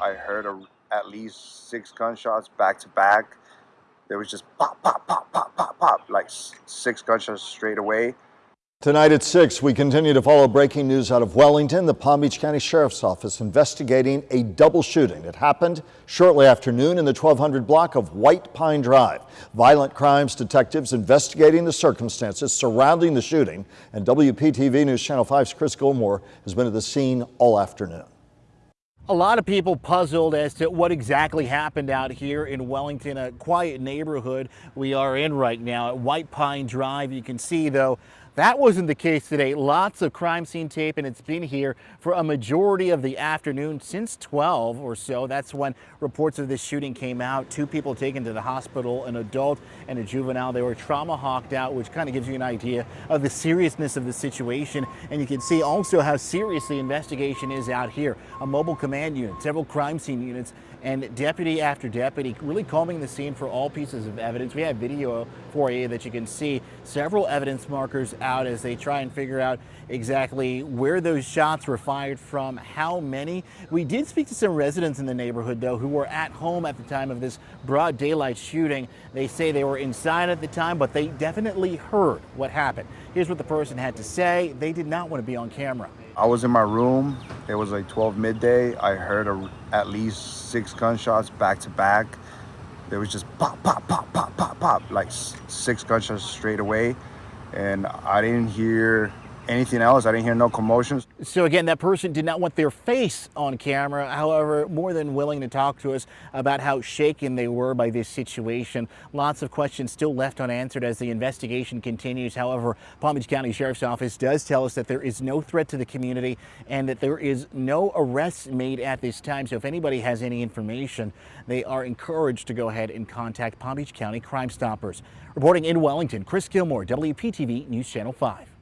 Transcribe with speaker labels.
Speaker 1: I heard a, at least six gunshots back to back. There was just pop, pop, pop, pop, pop, pop, like six gunshots straight away.
Speaker 2: Tonight at 6, we continue to follow breaking news out of Wellington. The Palm Beach County Sheriff's Office investigating a double shooting that happened shortly after noon in the 1200 block of White Pine Drive. Violent crimes detectives investigating the circumstances surrounding the shooting. And WPTV News Channel 5's Chris Gilmore has been at the scene all afternoon.
Speaker 3: A lot of people puzzled as to what exactly happened out here in Wellington, a quiet neighborhood we are in right now at White Pine Drive. You can see, though, that wasn't the case today. Lots of crime scene tape, and it's been here for a majority of the afternoon since 12 or so. That's when reports of this shooting came out. Two people taken to the hospital, an adult and a juvenile. They were trauma hawked out, which kind of gives you an idea of the seriousness of the situation. And you can see also how serious the investigation is out here. A mobile command unit, several crime scene units, and deputy after deputy really combing the scene for all pieces of evidence. We have video for you that you can see several evidence markers out as they try and figure out exactly where those shots were fired from, how many. We did speak to some residents in the neighborhood though who were at home at the time of this broad daylight shooting. They say they were inside at the time, but they definitely heard what happened. Here's what the person had to say. They did not want to be on camera.
Speaker 1: I was in my room. It was like 12 midday. I heard a, at least six gunshots back to back. There was just pop, pop, pop, pop, pop, pop, like six gunshots straight away. And I didn't hear anything else. I didn't hear no commotions.
Speaker 3: So again, that person did not want their face on camera. However, more than willing to talk to us about how shaken they were by this situation. Lots of questions still left unanswered as the investigation continues. However, Palm Beach County Sheriff's Office does tell us that there is no threat to the community and that there is no arrests made at this time. So if anybody has any information, they are encouraged to go ahead and contact Palm Beach County Crime Stoppers. Reporting in Wellington, Chris Gilmore, WPTV News Channel 5.